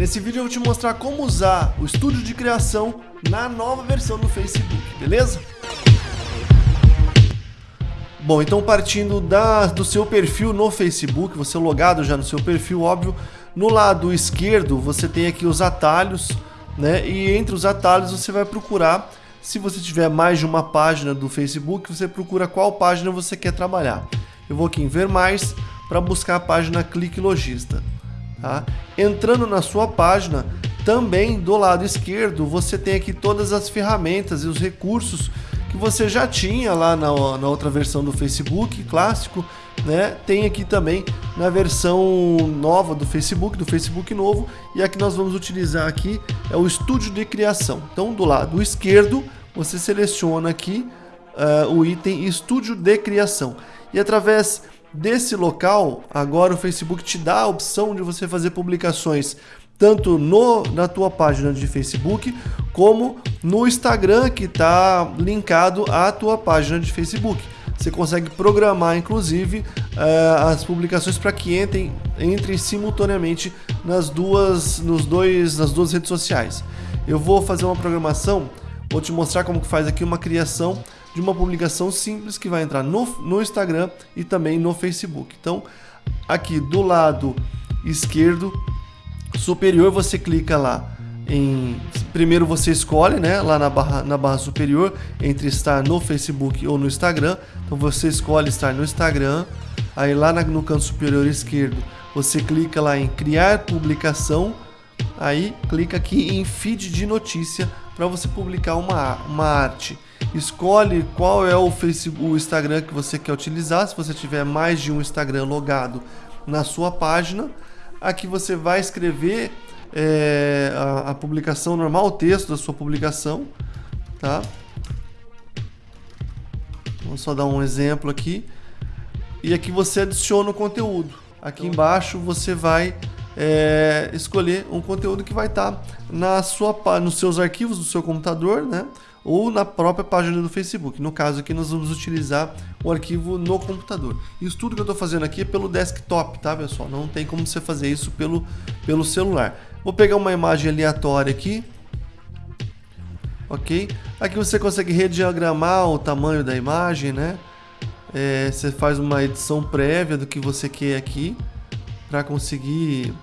Nesse vídeo eu vou te mostrar como usar o estúdio de criação na nova versão do Facebook, beleza? Bom, então partindo da, do seu perfil no Facebook, você logado já no seu perfil, óbvio, no lado esquerdo você tem aqui os atalhos, né? E entre os atalhos você vai procurar, se você tiver mais de uma página do Facebook, você procura qual página você quer trabalhar. Eu vou aqui em ver mais para buscar a página Clique Logista. Tá? Entrando na sua página, também do lado esquerdo você tem aqui todas as ferramentas e os recursos que você já tinha lá na, na outra versão do Facebook clássico, né? Tem aqui também na versão nova do Facebook, do Facebook novo, e a que nós vamos utilizar aqui é o estúdio de criação. Então, do lado esquerdo, você seleciona aqui uh, o item estúdio de criação. E através desse local, agora o Facebook te dá a opção de você fazer publicações tanto no, na tua página de Facebook como no Instagram que está linkado à tua página de Facebook. Você consegue programar, inclusive, uh, as publicações para que entrem, entrem simultaneamente nas duas, nos dois, nas duas redes sociais. Eu vou fazer uma programação, vou te mostrar como que faz aqui uma criação de uma publicação simples que vai entrar no, no Instagram e também no Facebook. Então, aqui do lado esquerdo superior você clica lá em primeiro você escolhe, né, lá na barra na barra superior entre estar no Facebook ou no Instagram. Então você escolhe estar no Instagram. Aí lá no canto superior esquerdo, você clica lá em criar publicação. Aí clica aqui em feed de notícia para você publicar uma, uma arte. Escolhe qual é o Facebook, o Instagram que você quer utilizar. Se você tiver mais de um Instagram logado na sua página, Aqui você vai escrever é, a, a, publicação normal, o texto da sua publicação, tá? Vamos só dar um exemplo aqui. E aqui você adiciona o conteúdo. Aqui embaixo você vai é, escolher um conteúdo que vai estar tá na sua, nos seus arquivos do seu computador, né? ou na própria página do Facebook. No caso aqui nós vamos utilizar o arquivo no computador. Isso tudo que eu estou fazendo aqui é pelo desktop, tá pessoal? Não tem como você fazer isso pelo, pelo celular. Vou pegar uma imagem aleatória aqui. Ok? Aqui você consegue rediagramar o tamanho da imagem, né? É, você faz uma edição prévia do que você quer aqui para conseguir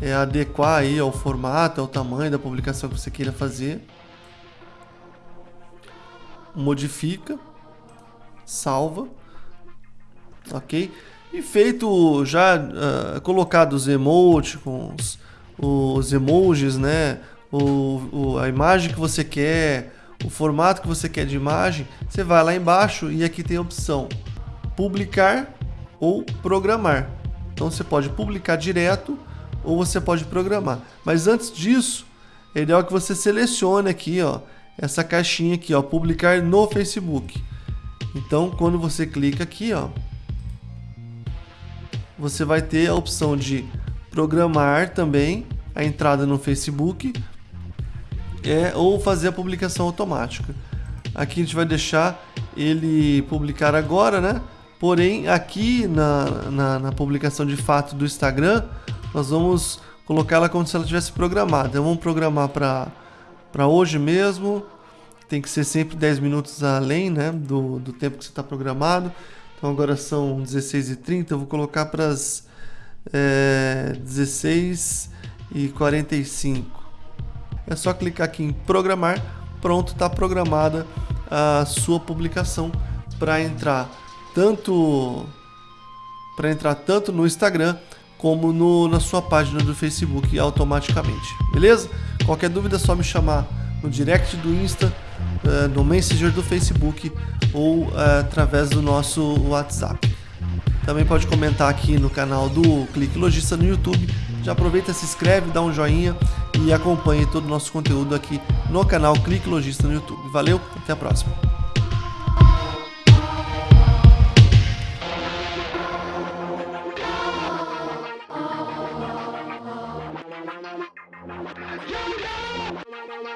é, adequar aí ao formato, ao tamanho da publicação que você queira fazer modifica, salva, ok? E feito já uh, colocado os emoticons, os emojis, né? O, o, a imagem que você quer, o formato que você quer de imagem, você vai lá embaixo e aqui tem a opção publicar ou programar. Então você pode publicar direto ou você pode programar. Mas antes disso, é ideal que você selecione aqui, ó, essa caixinha aqui, ó, publicar no Facebook. Então, quando você clica aqui, ó, você vai ter a opção de programar também a entrada no Facebook é, ou fazer a publicação automática. Aqui a gente vai deixar ele publicar agora, né? Porém, aqui na, na, na publicação de fato do Instagram, nós vamos colocar ela como se ela tivesse programada. Então, vamos programar para hoje mesmo. Tem que ser sempre 10 minutos além né, do, do tempo que você está programado. Então agora são 16h30, eu vou colocar para as é, 16h45. É só clicar aqui em programar, pronto, está programada a sua publicação para entrar tanto para entrar tanto no Instagram como no, na sua página do Facebook automaticamente, beleza? Qualquer dúvida é só me chamar no direct do Insta, uh, no Messenger do Facebook ou uh, através do nosso WhatsApp. Também pode comentar aqui no canal do Clique Logista no YouTube. Já aproveita, se inscreve, dá um joinha e acompanhe todo o nosso conteúdo aqui no canal Clique Logista no YouTube. Valeu, até a próxima.